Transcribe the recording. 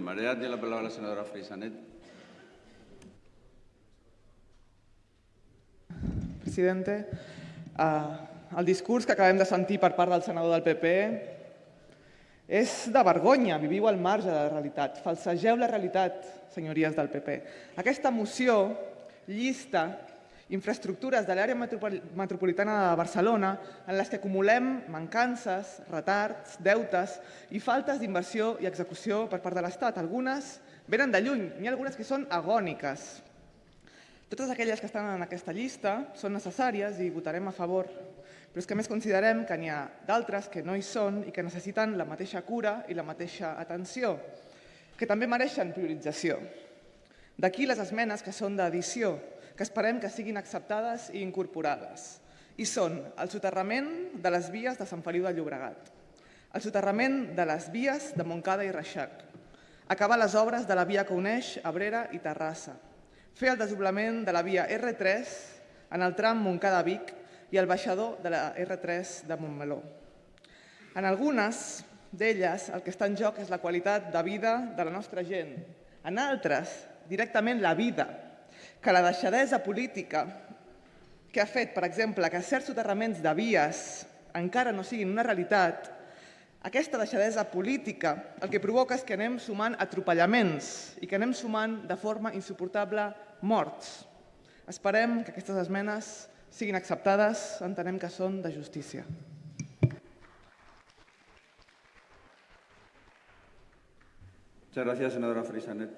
María tiene la palabra la senadora Frisanet. Presidente, uh, el discurs que acabem de sentir per part del senador del PP és de vergonya, viviu al marge de la realitat, falsegeu la realitat, senyories del PP. Aquesta moció llista infraestructures de l'àrea metropolitana de Barcelona en les que acumulem mancances, retards, deutes i faltes d'inversió i execució per part de l'Estat. Algunes venen de lluny, n'hi ha algunes que són agòniques. Totes aquelles que estan en aquesta llista són necessàries i votarem a favor, però és que més considerem que n'hi ha d'altres que no hi són i que necessiten la mateixa cura i la mateixa atenció, que també mereixen priorització. D'aquí les esmenes que són d'edició, que esperem que siguin acceptades i incorporades. I són el soterrament de les vies de Sant Feliu de Llobregat, el soterrament de les vies de Montcada i Reixac, acabar les obres de la via que uneix Abrera i Terrassa, fer el desdoblament de la via R3 en el tram Montcada-Vic i el baixador de la R3 de Montmeló. En algunes d'elles el que està en joc és la qualitat de vida de la nostra gent. En altres, directament la vida que la deixadesa política que ha fet, per exemple, que certs soterraments de vies encara no siguin una realitat, aquesta deixadesa política el que provoca és que anem sumant atropellaments i que anem sumant de forma insuportable morts. Esperem que aquestes esmenes siguin acceptades, entenem que són de justícia. Muchas gracias, senadora Frisanet.